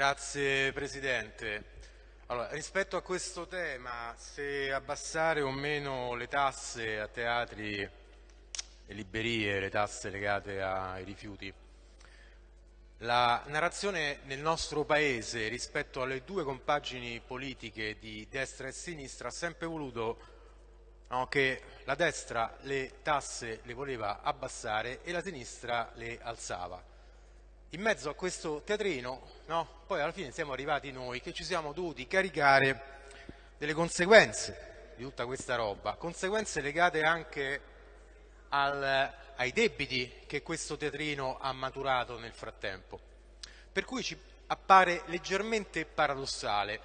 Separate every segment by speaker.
Speaker 1: Grazie Presidente. Allora, rispetto a questo tema, se abbassare o meno le tasse a teatri e librerie, le tasse legate ai rifiuti, la narrazione nel nostro Paese rispetto alle due compagini politiche di destra e sinistra ha sempre voluto no, che la destra le tasse le voleva abbassare e la sinistra le alzava in mezzo a questo teatrino, no, poi alla fine siamo arrivati noi che ci siamo dovuti caricare delle conseguenze di tutta questa roba, conseguenze legate anche al, ai debiti che questo teatrino ha maturato nel frattempo. Per cui ci appare leggermente paradossale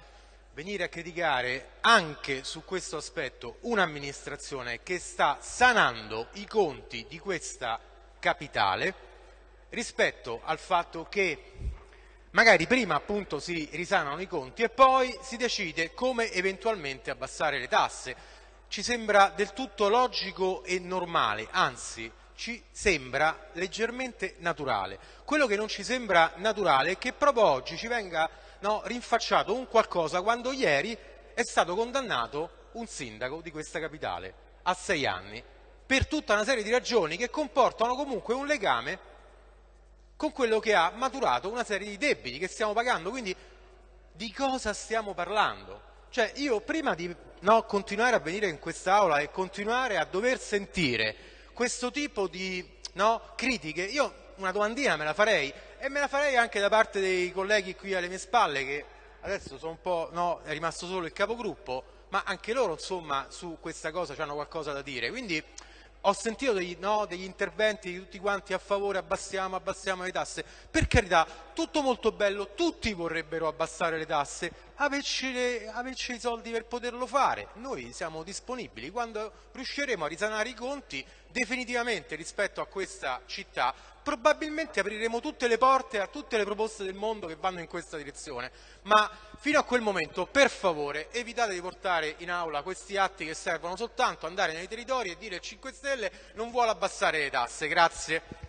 Speaker 1: venire a criticare anche su questo aspetto un'amministrazione che sta sanando i conti di questa capitale rispetto al fatto che magari prima appunto si risanano i conti e poi si decide come eventualmente abbassare le tasse. Ci sembra del tutto logico e normale, anzi ci sembra leggermente naturale. Quello che non ci sembra naturale è che proprio oggi ci venga no, rinfacciato un qualcosa quando ieri è stato condannato un sindaco di questa capitale a sei anni per tutta una serie di ragioni che comportano comunque un legame con quello che ha maturato una serie di debiti che stiamo pagando. Quindi di cosa stiamo parlando? Cioè io prima di no, continuare a venire in quest'Aula e continuare a dover sentire questo tipo di no, critiche, io una domandina me la farei e me la farei anche da parte dei colleghi qui alle mie spalle che adesso sono un po', no, è rimasto solo il capogruppo, ma anche loro insomma su questa cosa hanno qualcosa da dire. Quindi ho sentito degli, no, degli, interventi di tutti quanti a favore, abbassiamo, abbassiamo le tasse. Per carità, tutto molto bello, tutti vorrebbero abbassare le tasse, averci, averci i soldi per poterlo fare. Noi siamo disponibili. Quando riusciremo a risanare i conti, definitivamente rispetto a questa città, probabilmente apriremo tutte le porte a tutte le proposte del mondo che vanno in questa direzione. Ma fino a quel momento, per favore, evitate di portare in aula questi atti che servono soltanto andare nei territori e dire 5 Stelle non vuole abbassare le tasse. Grazie.